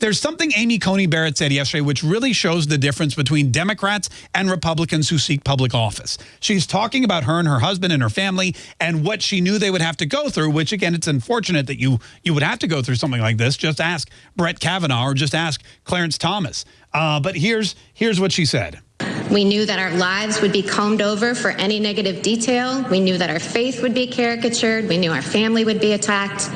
There's something Amy Coney Barrett said yesterday which really shows the difference between Democrats and Republicans who seek public office. She's talking about her and her husband and her family and what she knew they would have to go through, which again, it's unfortunate that you you would have to go through something like this. Just ask Brett Kavanaugh or just ask Clarence Thomas. Uh, but here's here's what she said. We knew that our lives would be combed over for any negative detail. We knew that our faith would be caricatured. We knew our family would be attacked.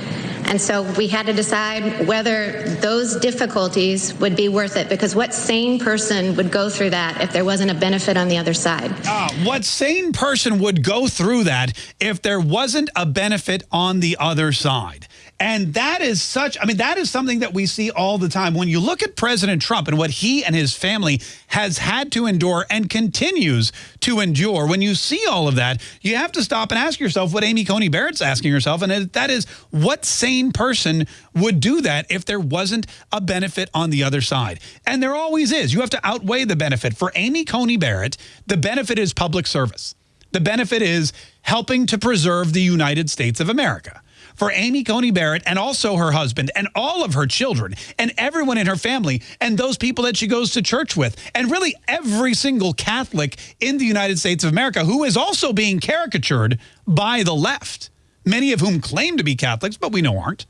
And so we had to decide whether those difficulties would be worth it because what sane person would go through that if there wasn't a benefit on the other side? Uh, what sane person would go through that if there wasn't a benefit on the other side? And that is such, I mean, that is something that we see all the time. When you look at President Trump and what he and his family has had to endure and continues to endure, when you see all of that, you have to stop and ask yourself what Amy Coney Barrett's asking herself. And that is what sane person would do that if there wasn't a benefit on the other side? And there always is. You have to outweigh the benefit. For Amy Coney Barrett, the benefit is public service. The benefit is helping to preserve the United States of America for Amy Coney Barrett and also her husband and all of her children and everyone in her family and those people that she goes to church with and really every single Catholic in the United States of America who is also being caricatured by the left, many of whom claim to be Catholics, but we know aren't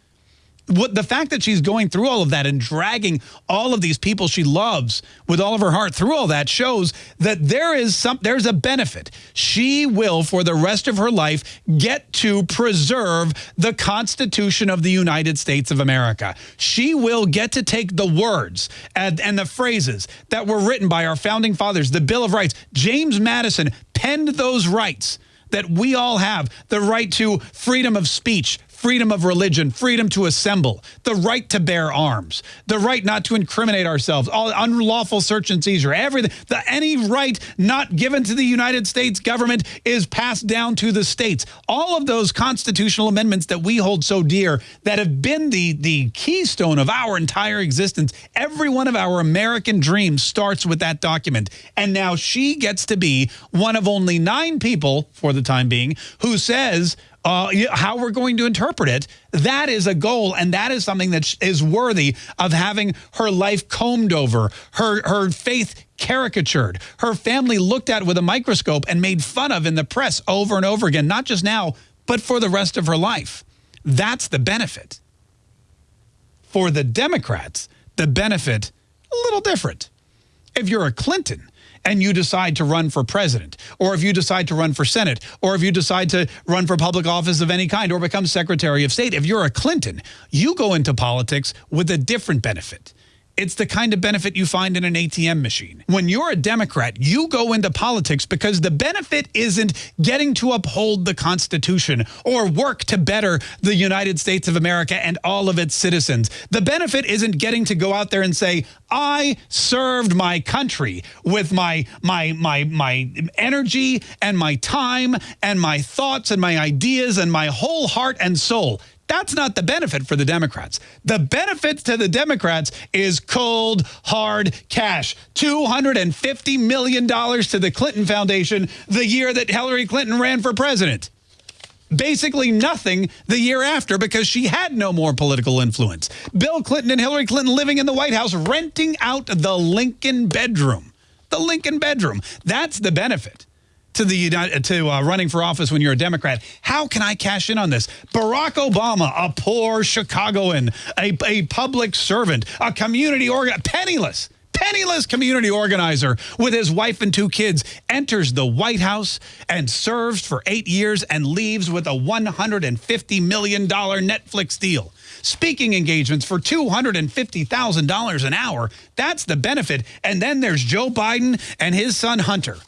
what the fact that she's going through all of that and dragging all of these people she loves with all of her heart through all that shows that there is some there's a benefit. She will for the rest of her life get to preserve the constitution of the united states of america. She will get to take the words and, and the phrases that were written by our founding fathers the bill of rights. James madison penned those rights that we all have the right to freedom of speech, freedom of religion, freedom to assemble, the right to bear arms, the right not to incriminate ourselves, all unlawful search and seizure, everything, the, any right not given to the United States government is passed down to the states. All of those constitutional amendments that we hold so dear that have been the, the keystone of our entire existence, every one of our American dreams starts with that document. And now she gets to be one of only nine people, for the time being, who says uh, how we're going to interpret it, that is a goal, and that is something that is worthy of having her life combed over, her, her faith caricatured, her family looked at with a microscope and made fun of in the press over and over again, not just now, but for the rest of her life. That's the benefit. For the Democrats, the benefit, a little different. If you're a Clinton, and you decide to run for president, or if you decide to run for Senate, or if you decide to run for public office of any kind or become Secretary of State, if you're a Clinton, you go into politics with a different benefit. It's the kind of benefit you find in an ATM machine. When you're a Democrat, you go into politics because the benefit isn't getting to uphold the Constitution or work to better the United States of America and all of its citizens. The benefit isn't getting to go out there and say, I served my country with my, my, my, my energy and my time and my thoughts and my ideas and my whole heart and soul. That's not the benefit for the Democrats. The benefit to the Democrats is cold, hard cash. $250 million to the Clinton Foundation the year that Hillary Clinton ran for president basically nothing the year after because she had no more political influence. Bill Clinton and Hillary Clinton living in the White House, renting out the Lincoln bedroom. The Lincoln bedroom. That's the benefit to the United, to uh, running for office when you're a Democrat. How can I cash in on this? Barack Obama, a poor Chicagoan, a, a public servant, a community organ, penniless, penniless community organizer with his wife and two kids, enters the White House and serves for eight years and leaves with a $150 million Netflix deal. Speaking engagements for $250,000 an hour. That's the benefit. And then there's Joe Biden and his son Hunter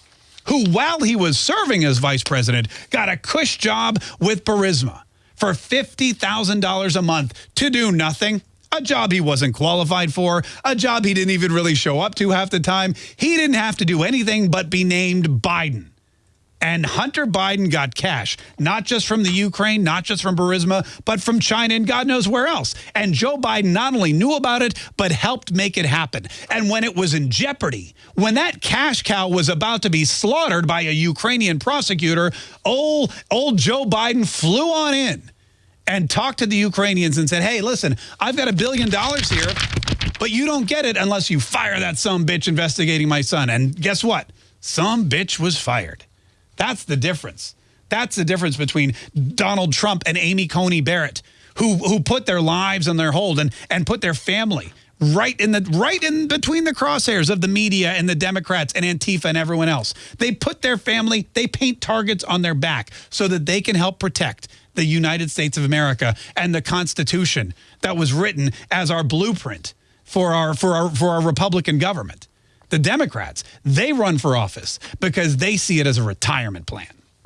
who, while he was serving as vice president, got a cush job with Burisma for $50,000 a month to do nothing. A job he wasn't qualified for, a job he didn't even really show up to half the time. He didn't have to do anything but be named Biden. And Hunter Biden got cash, not just from the Ukraine, not just from Burisma, but from China and God knows where else. And Joe Biden not only knew about it, but helped make it happen. And when it was in jeopardy, when that cash cow was about to be slaughtered by a Ukrainian prosecutor, old, old Joe Biden flew on in and talked to the Ukrainians and said, hey, listen, I've got a billion dollars here, but you don't get it unless you fire that some bitch investigating my son. And guess what? Some bitch was fired. That's the difference. That's the difference between Donald Trump and Amy Coney Barrett, who who put their lives on their hold and and put their family right in the right in between the crosshairs of the media and the Democrats and Antifa and everyone else. They put their family, they paint targets on their back so that they can help protect the United States of America and the Constitution that was written as our blueprint for our for our for our Republican government. The Democrats, they run for office because they see it as a retirement plan.